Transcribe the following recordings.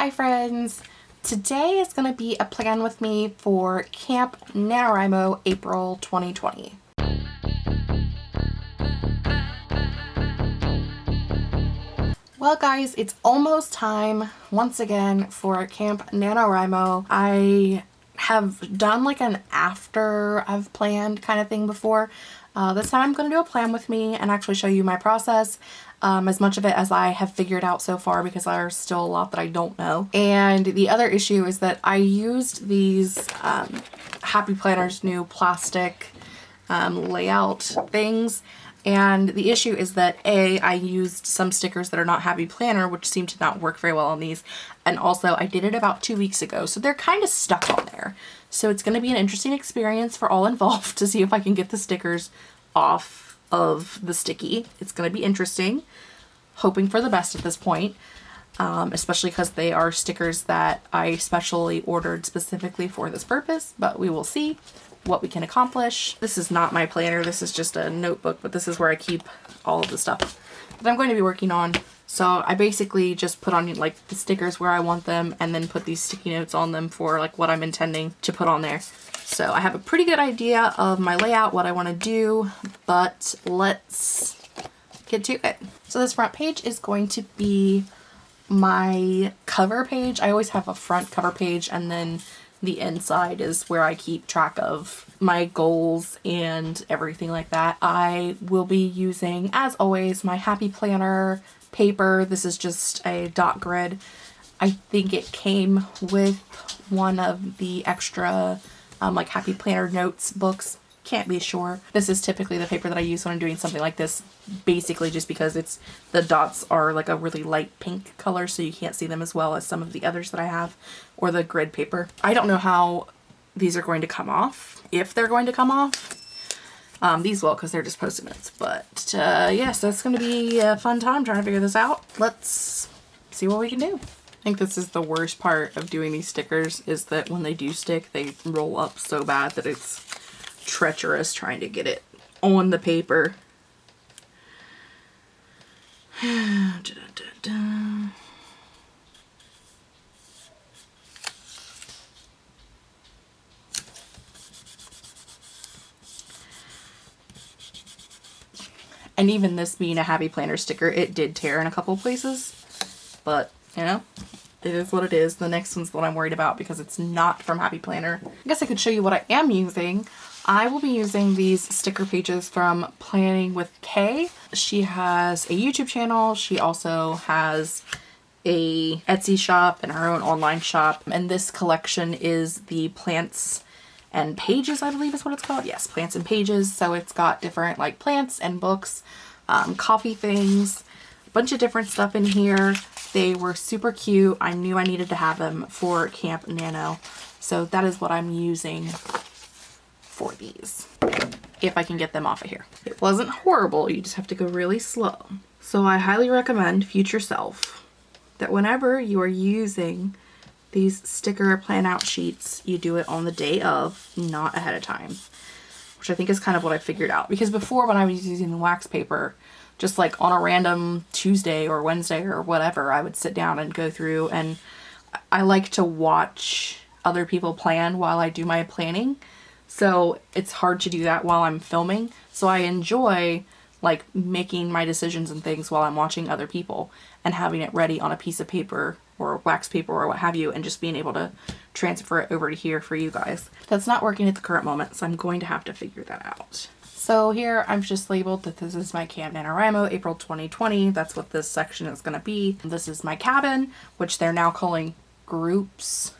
Hi friends! Today is going to be a plan with me for Camp NaNoWriMo April 2020. Well guys, it's almost time once again for Camp NaNoWriMo. I have done like an after I've planned kind of thing before. Uh, this time I'm going to do a plan with me and actually show you my process um, as much of it as I have figured out so far because there's still a lot that I don't know. And the other issue is that I used these um, Happy Planners new plastic um, layout things and the issue is that A, I used some stickers that are not Happy Planner, which seem to not work very well on these. And also I did it about two weeks ago, so they're kind of stuck on there. So it's going to be an interesting experience for all involved to see if I can get the stickers off of the sticky. It's going to be interesting. Hoping for the best at this point. Um, especially because they are stickers that I specially ordered specifically for this purpose, but we will see what we can accomplish. This is not my planner, this is just a notebook, but this is where I keep all of the stuff that I'm going to be working on. So I basically just put on like the stickers where I want them and then put these sticky notes on them for like what I'm intending to put on there. So I have a pretty good idea of my layout, what I want to do, but let's get to it. So this front page is going to be my cover page. I always have a front cover page and then the inside is where I keep track of my goals and everything like that. I will be using, as always, my Happy Planner paper. This is just a dot grid. I think it came with one of the extra um, like Happy Planner notes books can't be sure. This is typically the paper that I use when I'm doing something like this, basically just because it's the dots are like a really light pink color so you can't see them as well as some of the others that I have, or the grid paper. I don't know how these are going to come off, if they're going to come off. Um, these will because they're just post-it notes, but uh, yes, that's going to be a fun time trying to figure this out. Let's see what we can do. I think this is the worst part of doing these stickers is that when they do stick, they roll up so bad that it's treacherous trying to get it on the paper. And even this being a Happy Planner sticker, it did tear in a couple places. But, you know, it is what it is. The next one's the one I'm worried about because it's not from Happy Planner. I guess I could show you what I am using. I will be using these sticker pages from Planning with Kay. She has a YouTube channel. She also has a Etsy shop and her own online shop. And this collection is the plants and pages, I believe is what it's called. Yes, plants and pages. So it's got different like plants and books, um, coffee things, a bunch of different stuff in here. They were super cute. I knew I needed to have them for Camp Nano. So that is what I'm using for these if I can get them off of here. It wasn't horrible, you just have to go really slow. So I highly recommend Future Self that whenever you are using these sticker plan out sheets, you do it on the day of, not ahead of time. Which I think is kind of what I figured out. Because before when I was using wax paper, just like on a random Tuesday or Wednesday or whatever, I would sit down and go through and I like to watch other people plan while I do my planning. So it's hard to do that while I'm filming. So I enjoy like making my decisions and things while I'm watching other people and having it ready on a piece of paper or wax paper or what have you and just being able to transfer it over to here for you guys. That's not working at the current moment so I'm going to have to figure that out. So here I've just labeled that this is my Camp NaNoWriMo April 2020. That's what this section is going to be. This is my cabin, which they're now calling groups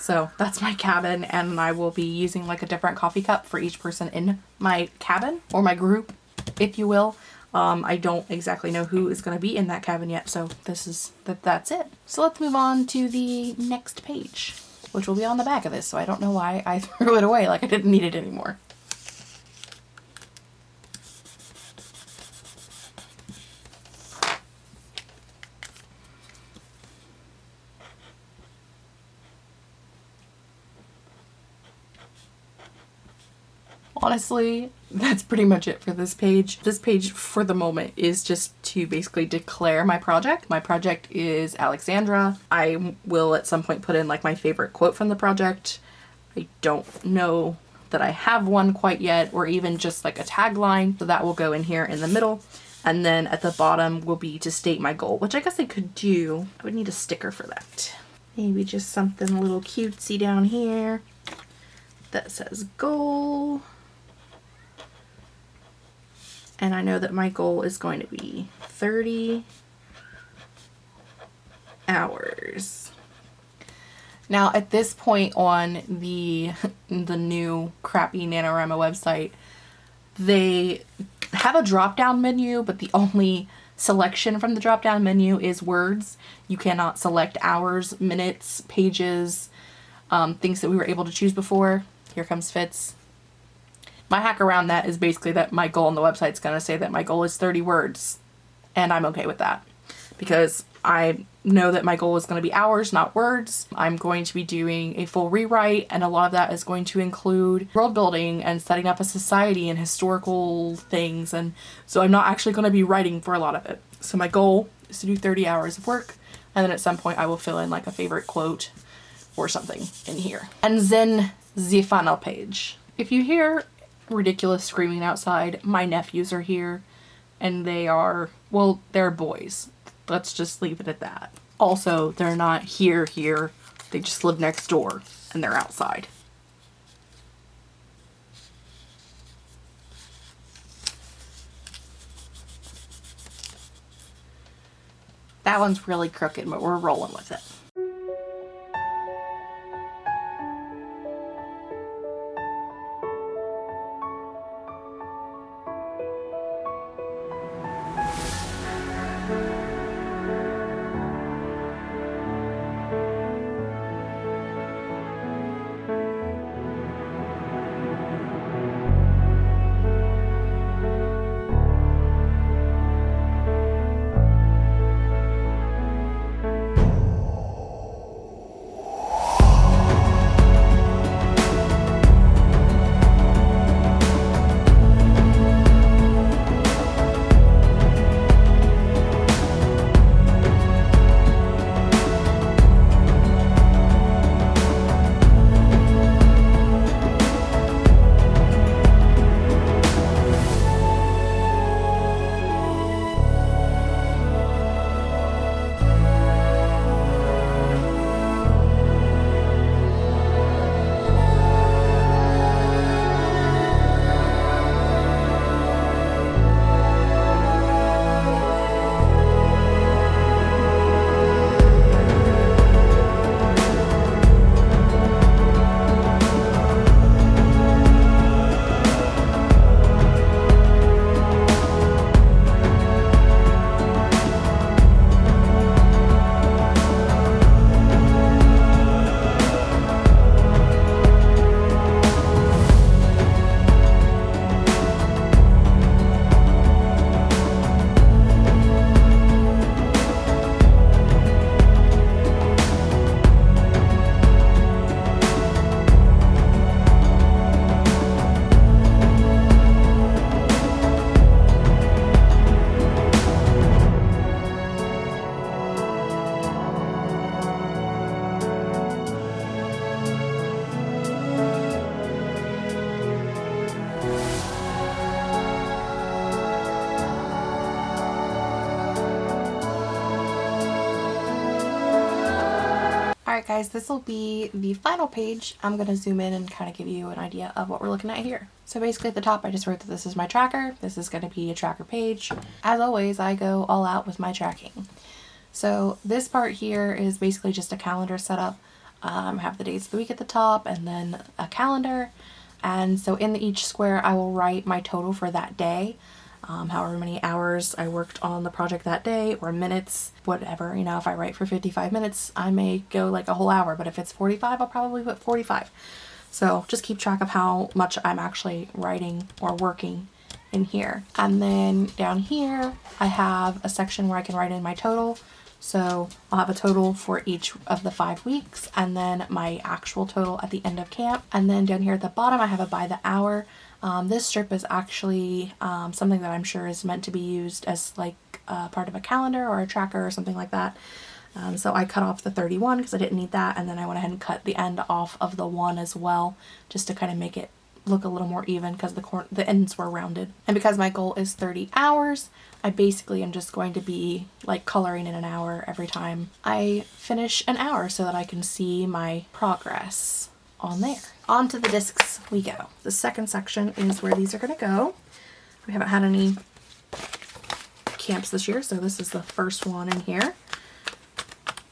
so that's my cabin and I will be using like a different coffee cup for each person in my cabin or my group, if you will. Um, I don't exactly know who is going to be in that cabin yet, so this is that. that's it. So let's move on to the next page, which will be on the back of this, so I don't know why I threw it away like I didn't need it anymore. Honestly, that's pretty much it for this page. This page, for the moment, is just to basically declare my project. My project is Alexandra. I will at some point put in like my favorite quote from the project. I don't know that I have one quite yet or even just like a tagline. So that will go in here in the middle. And then at the bottom will be to state my goal, which I guess I could do. I would need a sticker for that. Maybe just something a little cutesy down here that says goal. And I know that my goal is going to be 30 hours. Now at this point on the the new crappy NaNoWriMo website, they have a drop down menu, but the only selection from the drop down menu is words. You cannot select hours, minutes, pages, um, things that we were able to choose before. Here comes Fitz. My hack around that is basically that my goal on the website is going to say that my goal is 30 words and I'm okay with that because I know that my goal is going to be hours, not words. I'm going to be doing a full rewrite and a lot of that is going to include world building and setting up a society and historical things and so I'm not actually going to be writing for a lot of it. So my goal is to do 30 hours of work and then at some point I will fill in like a favorite quote or something in here. And then the final page. If you hear ridiculous screaming outside, my nephews are here and they are, well, they're boys. Let's just leave it at that. Also, they're not here here. They just live next door and they're outside. That one's really crooked, but we're rolling with it. Alright guys, this will be the final page. I'm going to zoom in and kind of give you an idea of what we're looking at here. So basically at the top I just wrote that this is my tracker. This is going to be a tracker page. As always, I go all out with my tracking. So this part here is basically just a calendar setup. Um, have the days of the week at the top and then a calendar. And so in each square I will write my total for that day um, however many hours I worked on the project that day or minutes, whatever. You know, if I write for 55 minutes, I may go like a whole hour, but if it's 45, I'll probably put 45. So just keep track of how much I'm actually writing or working in here. And then down here, I have a section where I can write in my total. So I'll have a total for each of the five weeks and then my actual total at the end of camp. And then down here at the bottom, I have a by the hour. Um, this strip is actually um, something that I'm sure is meant to be used as like uh, part of a calendar or a tracker or something like that. Um, so I cut off the 31 because I didn't need that and then I went ahead and cut the end off of the 1 as well just to kind of make it look a little more even because the the ends were rounded. And because my goal is 30 hours, I basically am just going to be like coloring in an hour every time I finish an hour so that I can see my progress on there. Onto the discs we go. The second section is where these are going to go. We haven't had any camps this year, so this is the first one in here.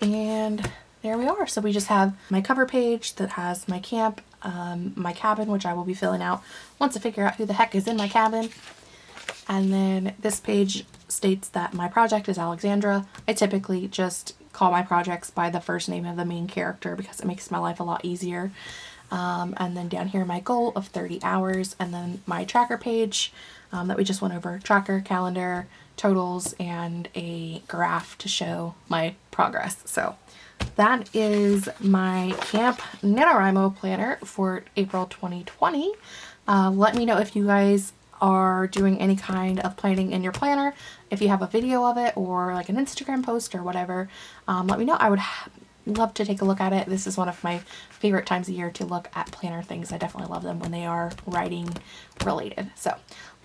And there we are. So we just have my cover page that has my camp, um, my cabin, which I will be filling out once I figure out who the heck is in my cabin. And then this page states that my project is Alexandra. I typically just call my projects by the first name of the main character because it makes my life a lot easier. Um, and then down here my goal of 30 hours and then my tracker page um, that we just went over. Tracker, calendar, totals, and a graph to show my progress. So that is my Camp NaNoWriMo planner for April 2020. Uh, let me know if you guys are doing any kind of planning in your planner. If you have a video of it or like an Instagram post or whatever, um, let me know. I would love to take a look at it. This is one of my favorite times of year to look at planner things. I definitely love them when they are writing related. So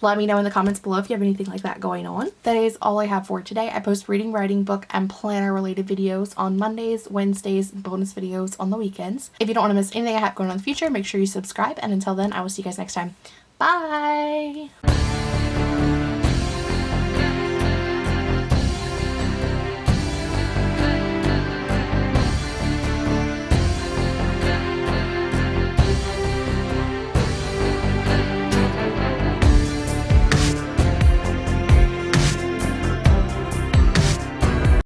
let me know in the comments below if you have anything like that going on. That is all I have for today. I post reading, writing, book, and planner related videos on Mondays, Wednesdays, bonus videos on the weekends. If you don't want to miss anything I have going on in the future, make sure you subscribe. And until then, I will see you guys next time. Bye!